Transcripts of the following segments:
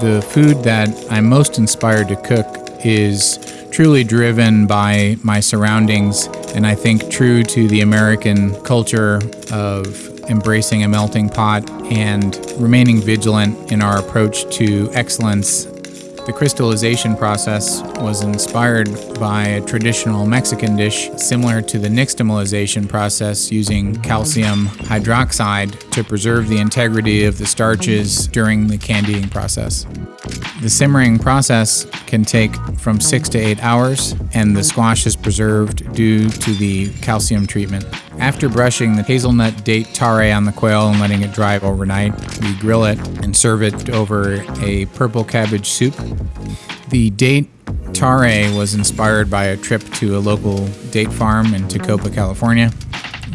The food that I'm most inspired to cook is truly driven by my surroundings and I think true to the American culture of embracing a melting pot and remaining vigilant in our approach to excellence the crystallization process was inspired by a traditional Mexican dish similar to the nixtamalization process using calcium hydroxide to preserve the integrity of the starches during the candying process. The simmering process can take from six to eight hours, and the squash is preserved due to the calcium treatment. After brushing the hazelnut date tare on the quail and letting it dry overnight, we grill it and serve it over a purple cabbage soup. The date tare was inspired by a trip to a local date farm in Tecopa, California.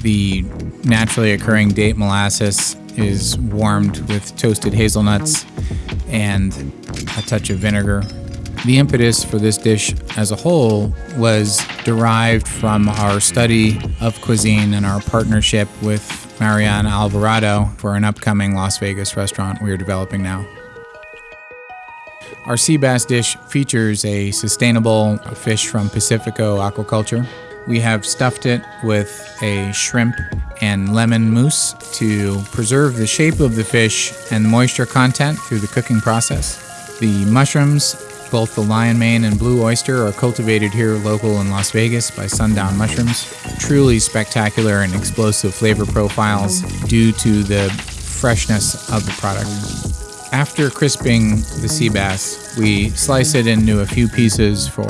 The naturally occurring date molasses is warmed with toasted hazelnuts and a touch of vinegar the impetus for this dish as a whole was derived from our study of cuisine and our partnership with Mariana Alvarado for an upcoming Las Vegas restaurant we are developing now. Our sea bass dish features a sustainable fish from Pacifico aquaculture. We have stuffed it with a shrimp and lemon mousse to preserve the shape of the fish and moisture content through the cooking process. The mushrooms both the lion mane and blue oyster are cultivated here local in Las Vegas by Sundown Mushrooms. Truly spectacular and explosive flavor profiles due to the freshness of the product. After crisping the sea bass, we slice it into a few pieces for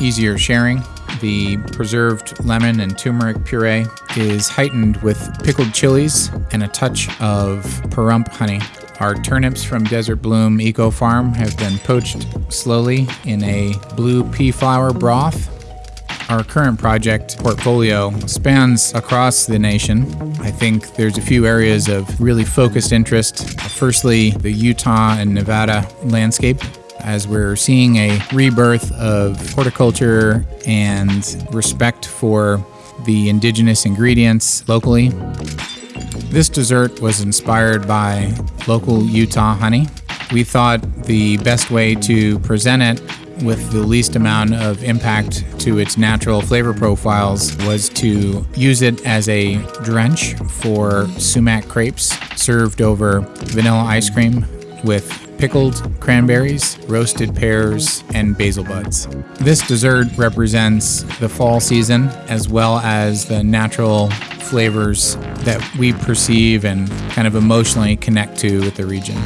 easier sharing. The preserved lemon and turmeric puree is heightened with pickled chilies and a touch of Pahrump honey. Our turnips from Desert Bloom Eco Farm have been poached slowly in a blue pea flower broth. Our current project portfolio spans across the nation. I think there's a few areas of really focused interest. Firstly, the Utah and Nevada landscape as we're seeing a rebirth of horticulture and respect for the indigenous ingredients locally. This dessert was inspired by local Utah honey. We thought the best way to present it with the least amount of impact to its natural flavor profiles was to use it as a drench for sumac crepes served over vanilla ice cream with pickled cranberries, roasted pears, and basil buds. This dessert represents the fall season as well as the natural flavors that we perceive and kind of emotionally connect to with the region.